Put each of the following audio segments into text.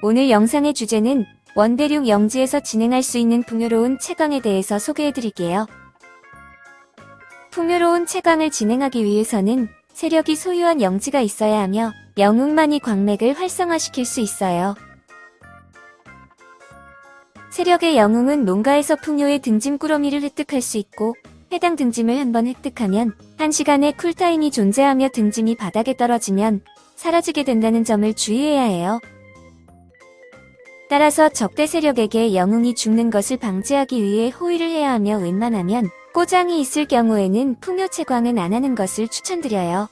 오늘 영상의 주제는 원대륙 영지에서 진행할 수 있는 풍요로운 채광에 대해서 소개해드릴게요. 풍요로운 채광을 진행하기 위해서는 세력이 소유한 영지가 있어야 하며 영웅만이 광맥을 활성화시킬 수 있어요. 세력의 영웅은 농가에서 풍요의 등짐 꾸러미를 획득할 수 있고 해당 등짐을 한번 획득하면 1시간의 쿨타임이 존재하며 등짐이 바닥에 떨어지면 사라지게 된다는 점을 주의해야 해요. 따라서 적대 세력에게 영웅이 죽는 것을 방지하기 위해 호위를 해야 하며 웬만하면 꼬장이 있을 경우에는 풍요 채광은 안 하는 것을 추천드려요.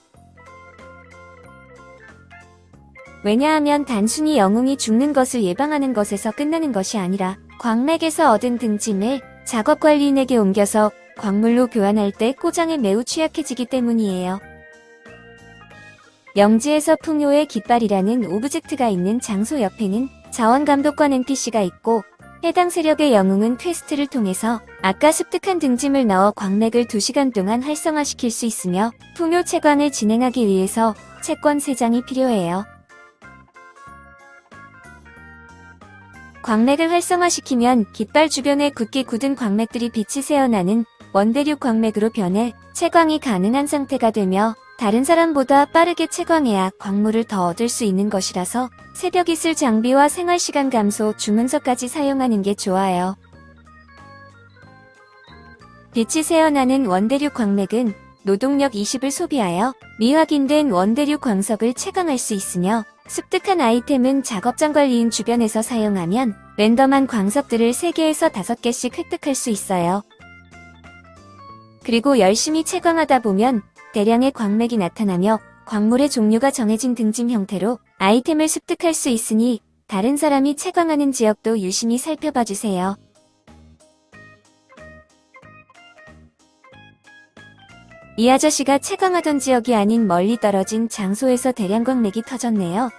왜냐하면 단순히 영웅이 죽는 것을 예방하는 것에서 끝나는 것이 아니라 광맥에서 얻은 등짐을 작업관리인에게 옮겨서 광물로 교환할 때 꼬장에 매우 취약해지기 때문이에요. 영지에서 풍요의 깃발이라는 object가 있는 장소 옆에는 자원감독관 NPC가 있고 해당 세력의 영웅은 quest를 통해서 아까 습득한 등짐을 넣어 광맥을 2시간 동안 활성화시킬 수 있으며 풍요 채광을 진행하기 위해서 채권 3장이 필요해요. 광맥을 활성화시키면 깃발 주변에 굳게 굳은 광맥들이 빛이 새어나는 원대륙 광맥으로 변해 채광이 가능한 상태가 되며 다른 사람보다 빠르게 채광해야 광물을 더 얻을 수 있는 것이라서 새벽 이슬 장비와 생활시간 감소 주문서까지 사용하는 게 좋아요. 빛이 새어나는 원대륙 광맥은 노동력 20을 소비하여 미확인된 원대륙 광석을 채광할 수 있으며 습득한 아이템은 작업장 관리인 주변에서 사용하면 랜덤한 광석들을 3개에서 5개씩 획득할 수 있어요. 그리고 열심히 채광하다 보면 대량의 광맥이 나타나며 광물의 종류가 정해진 등짐 형태로 아이템을 습득할 수 있으니 다른 사람이 채광하는 지역도 유심히 살펴봐 주세요. 이 아저씨가 채광하던 지역이 아닌 멀리 떨어진 장소에서 대량 광맥이 터졌네요.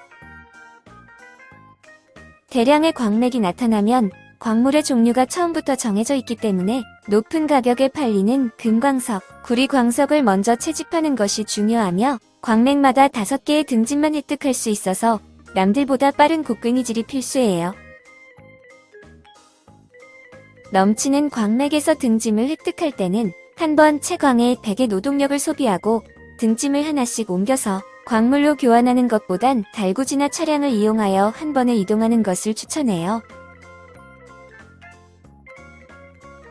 대량의 광맥이 나타나면 광물의 종류가 처음부터 정해져 있기 때문에 높은 가격에 팔리는 금광석, 구리광석을 먼저 채집하는 것이 중요하며 광맥마다 5개의 등짐만 획득할 수 있어서 남들보다 빠른 곡괭이질이 필수예요. 넘치는 광맥에서 등짐을 획득할 때는 한 번 채광에 100의 노동력을 소비하고 등짐을 하나씩 옮겨서 광물로 교환하는 것보단 달구지나 차량을 이용하여 한 번에 이동하는 것을 추천해요.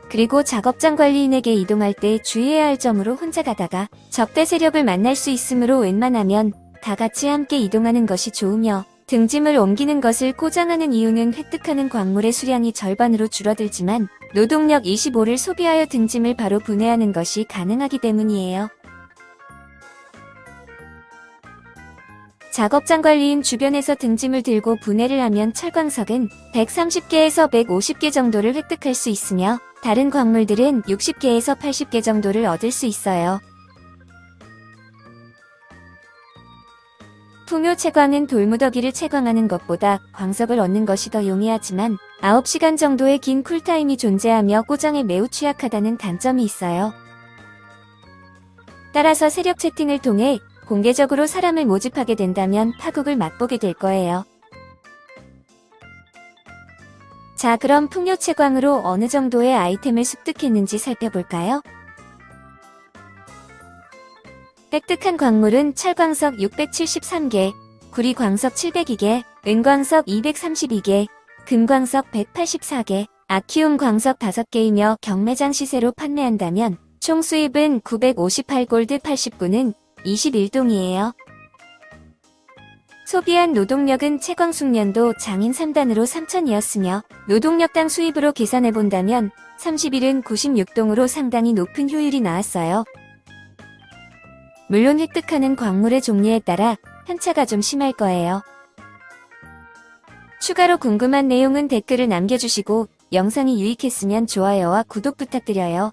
그리고 작업장 관리인에게 이동할 때 주의해야 할 점으로 혼자 가다가 적대 세력을 만날 수 있으므로 웬만하면 다 같이 함께 이동하는 것이 좋으며 등짐을 옮기는 것을 꼬장하는 이유는 획득하는 광물의 수량이 절반으로 줄어들지만 노동력 25를 소비하여 등짐을 바로 분해하는 것이 가능하기 때문이에요. 작업장 관리인 주변에서 등짐을 들고 분해를 하면 철광석은 130개에서 150개 정도를 획득할 수 있으며 다른 광물들은 60개에서 80개 정도를 얻을 수 있어요. 풍요 채광은 돌무더기를 채광하는 것보다 광석을 얻는 것이 더 용이하지만 9시간 정도의 긴 쿨타임이 존재하며 꼬장에 매우 취약하다는 단점이 있어요. 따라서 세력 채팅을 통해 공개적으로 사람을 모집하게 된다면 파국을 맛보게 될 거예요. 자 그럼 풍요 채광으로 어느 정도의 아이템을 습득했는지 살펴볼까요? 획득한 광물은 철광석 673개, 구리광석 702개, 은광석 232개, 금광석 184개, 아키움 광석 5개이며 경매장 시세로 판매한다면 총 수입은 958골드 89는 21동이에요. 소비한 노동력은 채광숙련도 장인 3단으로 3천이었으며 노동력당 수입으로 계산해본다면 30일은 96동으로 상당히 높은 효율이 나왔어요. 물론 획득하는 광물의 종류에 따라 편차가 좀 심할 거예요. 추가로 궁금한 내용은 댓글을 남겨주시고 영상이 유익했으면 좋아요와 구독 부탁드려요.